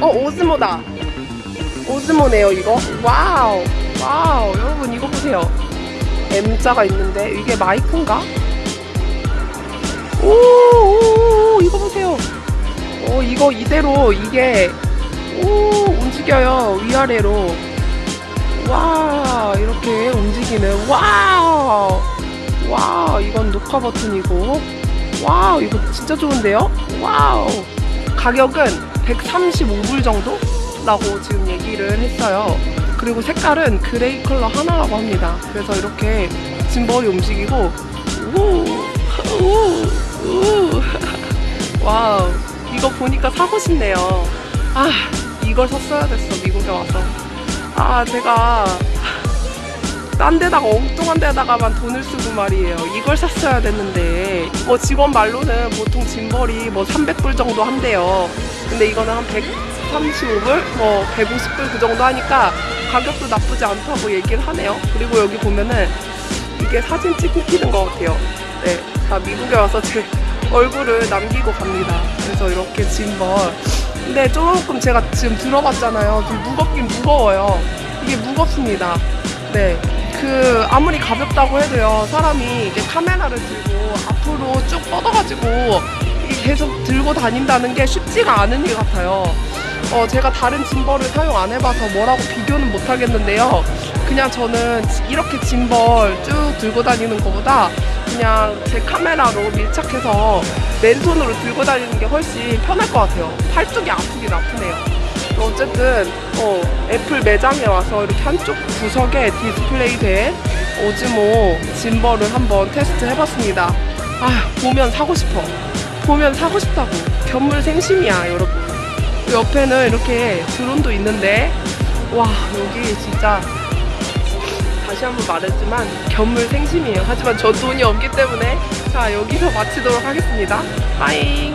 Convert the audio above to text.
어 오즈모다. 오즈모네요 이거. 와우. 와우. 여러분 이거 보세요. M자가 있는데 이게 마이크인가? 오, 오, 오 이거 보세요. 어 이거 이대로 이게 오 움직여요 위아래로. 와 이렇게 움직이는. 와우. 와 이건 녹화 버튼이고. 와우 이거 진짜 좋은데요? 와우 가격은 135불 정도라고 지금 얘기를 했어요. 그리고 색깔은 그레이 컬러 하나라고 합니다. 그래서 이렇게 짐벌이 움직이고 우우우. 와우. 이거 보니까 사고 싶네요. 아 이걸 샀어야 됐어 미국에 와서. 아 제가 딴 데다가 엉뚱한 데다가만 돈을 쓰고 말이에요. 이걸 샀어야 됐는데 뭐 직원 말로는 보통 짐벌이 뭐 300불 정도 한대요. 근데 이거는 한 135불? 뭐 150불 그 정도 하니까 가격도 나쁘지 않다고 얘기를 하네요. 그리고 여기 보면은 이게 사진 찍히는 것 같아요. 네, 다 미국에 와서 제 얼굴을 남기고 갑니다. 그래서 이렇게 짐벌. 근데 조금 제가 지금 들어봤잖아요. 좀 무겁긴 무거워요. 이게 무겁습니다. 네. 그 아무리 가볍다고 해도요 사람이 이게 카메라를 들고 앞으로 쭉 뻗어가지고 계속 들고 다닌다는 게 쉽지가 않은 일 같아요. 어 제가 다른 짐벌을 사용 안 해봐서 뭐라고 비교는 못 하겠는데요. 그냥 저는 이렇게 짐벌 쭉 들고 다니는 것보다 그냥 제 카메라로 밀착해서 맨손으로 들고 다니는 게 훨씬 편할 것 같아요. 팔뚝이 아프긴 아프네요 어쨌든 어, 애플 매장에 와서 이렇게 한쪽 구석에 디스플레이 된 오즈모 짐벌을 한번 테스트 해봤습니다. 아 보면 사고 싶어. 보면 사고 싶다고. 견물생심이야 여러분. 옆에는 이렇게 드론도 있는데 와 여기 진짜 다시 한번 말했지만 견물생심이에요. 하지만 저 돈이 없기 때문에 자 여기서 마치도록 하겠습니다. 빠잉.